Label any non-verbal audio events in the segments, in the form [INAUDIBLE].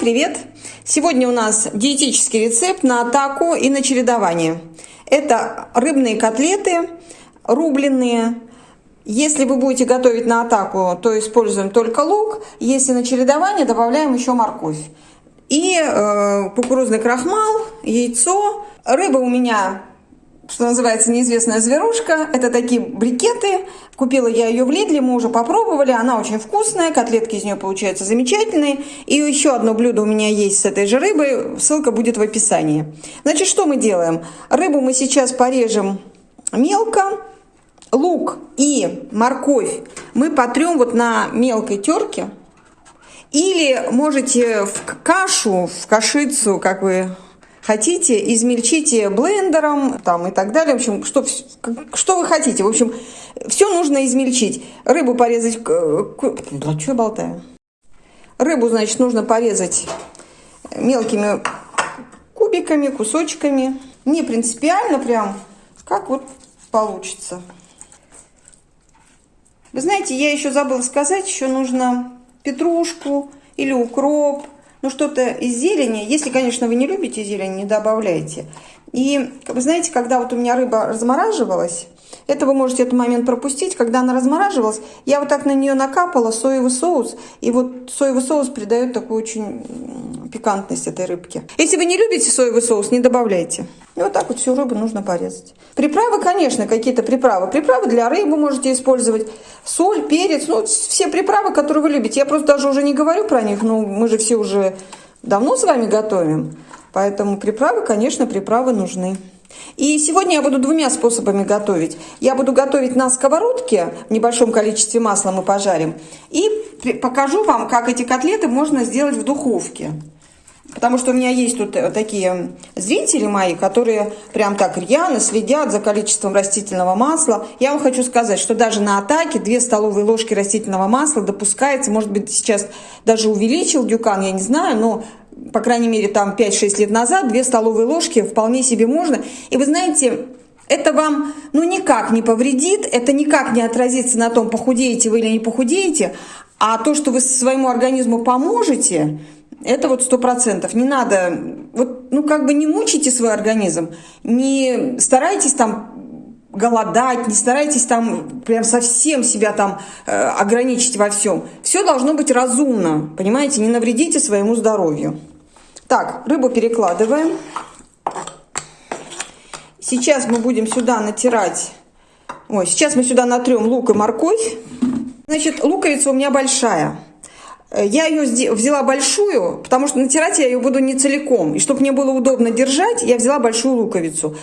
Привет! Сегодня у нас диетический рецепт на атаку и на чередование. Это рыбные котлеты рубленные. Если вы будете готовить на атаку, то используем только лук. Если на чередование, добавляем еще морковь. И э, кукурузный крахмал, яйцо. Рыба у меня что называется, неизвестная зверушка. Это такие брикеты. Купила я ее в Лидле, мы уже попробовали. Она очень вкусная, котлетки из нее получаются замечательные. И еще одно блюдо у меня есть с этой же рыбой. Ссылка будет в описании. Значит, что мы делаем? Рыбу мы сейчас порежем мелко. Лук и морковь мы потрем вот на мелкой терке. Или можете в кашу, в кашицу, как вы хотите, измельчите блендером там, и так далее. В общем, что, что вы хотите. В общем, все нужно измельчить. Рыбу порезать... Да что я болтаю? Рыбу, значит, нужно порезать мелкими кубиками, кусочками. Не принципиально прям, как вот получится. Вы знаете, я еще забыла сказать, еще нужно петрушку или укроп, ну что-то из зелени. Если, конечно, вы не любите зелень, не добавляйте. И вы знаете, когда вот у меня рыба размораживалась, это вы можете этот момент пропустить. Когда она размораживалась, я вот так на нее накапала соевый соус. И вот соевый соус придает такую очень пикантность этой рыбке. Если вы не любите соевый соус, не добавляйте. И вот так вот всю рыбу нужно порезать. Приправы, конечно, какие-то приправы. Приправы для рыбы можете использовать. Соль, перец, ну, все приправы, которые вы любите. Я просто даже уже не говорю про них, но мы же все уже давно с вами готовим. Поэтому приправы, конечно, приправы нужны. И сегодня я буду двумя способами готовить. Я буду готовить на сковородке, в небольшом количестве масла мы пожарим. И покажу вам, как эти котлеты можно сделать в духовке. Потому что у меня есть тут э, такие зрители мои, которые прям так рьяно следят за количеством растительного масла. Я вам хочу сказать, что даже на атаке 2 столовые ложки растительного масла допускается. Может быть, сейчас даже увеличил Дюкан, я не знаю, но по крайней мере, там 5-6 лет назад, 2 столовые ложки вполне себе можно. И вы знаете, это вам ну никак не повредит, это никак не отразится на том, похудеете вы или не похудеете, а то, что вы своему организму поможете, это вот сто процентов. Не надо, вот, ну как бы не мучите свой организм, не старайтесь там голодать, не старайтесь там прям совсем себя там э, ограничить во всем. Все должно быть разумно, понимаете, не навредите своему здоровью. Так, рыбу перекладываем. Сейчас мы будем сюда натирать, ой, сейчас мы сюда натрем лук и морковь. Значит, луковица у меня большая. Э, я ее взяла большую, потому что натирать я ее буду не целиком. И чтобы мне было удобно держать, я взяла большую луковицу.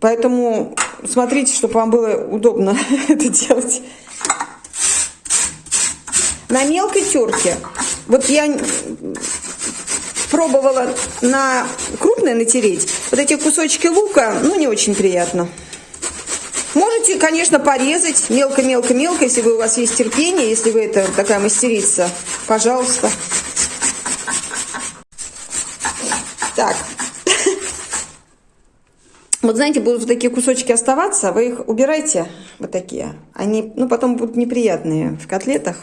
Поэтому смотрите, чтобы вам было удобно [LAUGHS] это делать. На мелкой терке. Вот я пробовала на крупной натереть. Вот эти кусочки лука, ну, не очень приятно. Можете, конечно, порезать мелко-мелко-мелко, если вы, у вас есть терпение, если вы это такая мастерица. Пожалуйста. Так, [LAUGHS] вот знаете, будут вот такие кусочки оставаться, вы их убирайте, вот такие. Они, ну, потом будут неприятные в котлетах.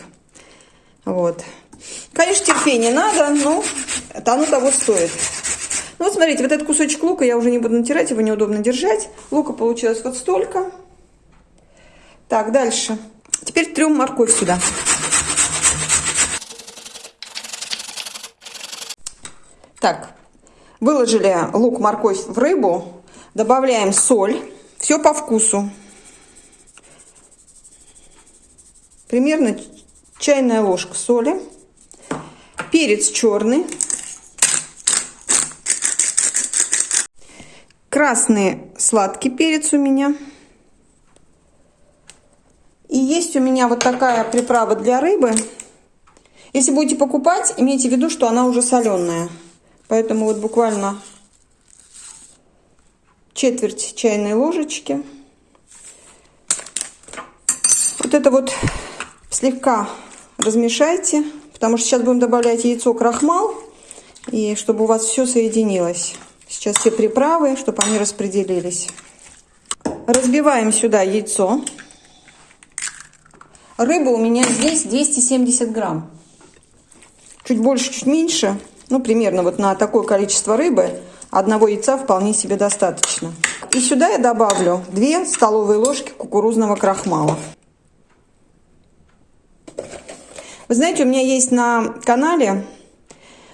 Вот. Конечно, терпение надо, но это оно того стоит. Ну, вот смотрите, вот этот кусочек лука я уже не буду натирать, его неудобно держать. Лука получилось вот столько. Так, дальше. Теперь трем морковь сюда. Так, выложили лук, морковь в рыбу. Добавляем соль. Все по вкусу. Примерно чайная ложка соли. Перец черный. Красный сладкий перец у меня. И есть у меня вот такая приправа для рыбы. Если будете покупать, имейте в виду, что она уже соленая. Поэтому вот буквально четверть чайной ложечки. Вот это вот слегка размешайте, потому что сейчас будем добавлять яйцо, крахмал, и чтобы у вас все соединилось. Сейчас все приправы, чтобы они распределились. Разбиваем сюда яйцо. Рыба у меня здесь 270 грамм. Чуть больше, чуть меньше. Ну, примерно вот на такое количество рыбы одного яйца вполне себе достаточно. И сюда я добавлю 2 столовые ложки кукурузного крахмала. Вы знаете, у меня есть на канале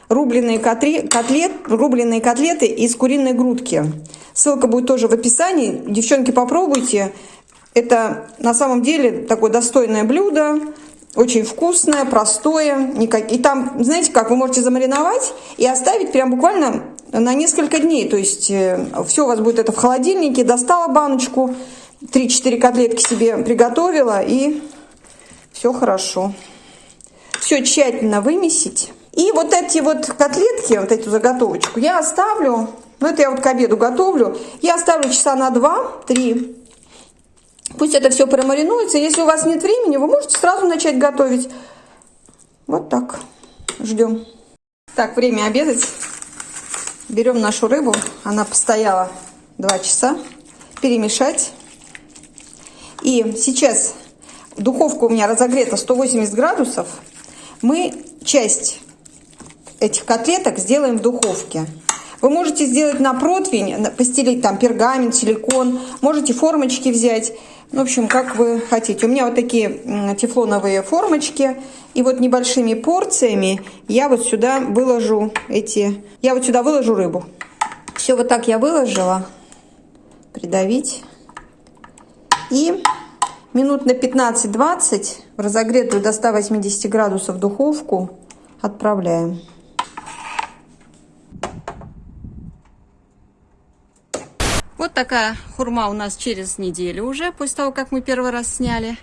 рубленые, котлет, рубленые котлеты из куриной грудки. Ссылка будет тоже в описании. Девчонки, попробуйте. Это на самом деле такое достойное блюдо. Очень вкусное, простое. И там, знаете как, вы можете замариновать и оставить прям буквально на несколько дней. То есть э, все у вас будет это в холодильнике. Достала баночку, 3-4 котлетки себе приготовила и все хорошо. Все тщательно вымесить. И вот эти вот котлетки, вот эту заготовочку я оставлю, ну это я вот к обеду готовлю, я оставлю часа на 2-3. Пусть это все промаринуется. Если у вас нет времени, вы можете сразу начать готовить. Вот так. Ждем. Так, время обедать. Берем нашу рыбу. Она постояла 2 часа. Перемешать. И сейчас духовка у меня разогрета 180 градусов. Мы часть этих котлеток сделаем в духовке. Вы можете сделать на противень, постелить там пергамент, силикон, можете формочки взять. В общем, как вы хотите. У меня вот такие тефлоновые формочки. И вот небольшими порциями я вот сюда выложу эти... Я вот сюда выложу рыбу. Все вот так я выложила. Придавить. И минут на 15-20 в разогретую до 180 градусов духовку отправляем. Вот такая хурма у нас через неделю уже, после того, как мы первый раз сняли.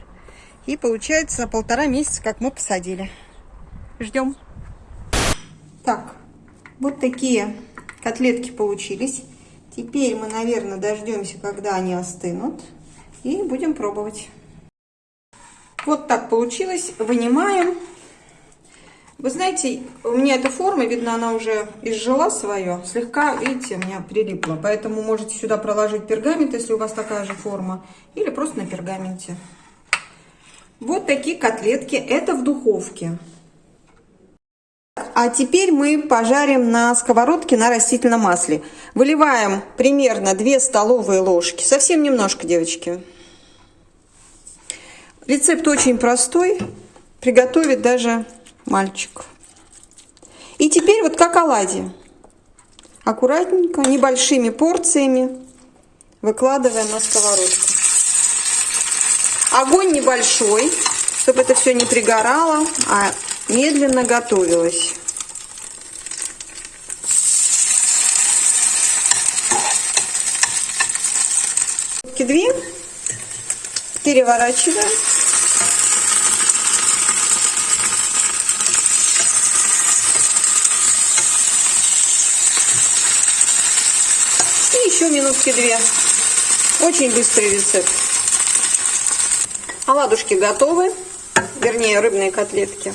И получается полтора месяца, как мы посадили. Ждем. Так, вот такие котлетки получились. Теперь мы, наверное, дождемся, когда они остынут. И будем пробовать. Вот так получилось. Вынимаем. Вы знаете, у меня эта форма, видно, она уже изжила свое. Слегка, видите, у меня прилипла. Поэтому можете сюда проложить пергамент, если у вас такая же форма. Или просто на пергаменте. Вот такие котлетки. Это в духовке. А теперь мы пожарим на сковородке на растительном масле. Выливаем примерно 2 столовые ложки. Совсем немножко, девочки. Рецепт очень простой. Приготовить даже мальчик. И теперь вот как оладьи. Аккуратненько, небольшими порциями выкладываем на сковородку. Огонь небольшой, чтобы это все не пригорало, а медленно готовилось. Две переворачиваем. Еще минутки две. Очень быстрый рецепт. Оладушки готовы, вернее рыбные котлетки.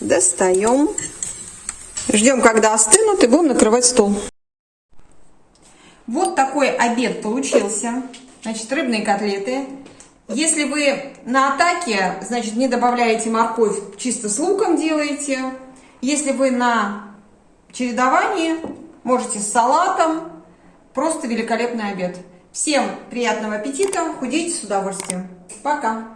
Достаем. Ждем, когда остынут и будем накрывать стол. Вот такой обед получился. Значит, рыбные котлеты. Если вы на атаке, значит, не добавляете морковь, чисто с луком делаете. Если вы на чередовании, можете с салатом. Просто великолепный обед. Всем приятного аппетита, худейте с удовольствием. Пока!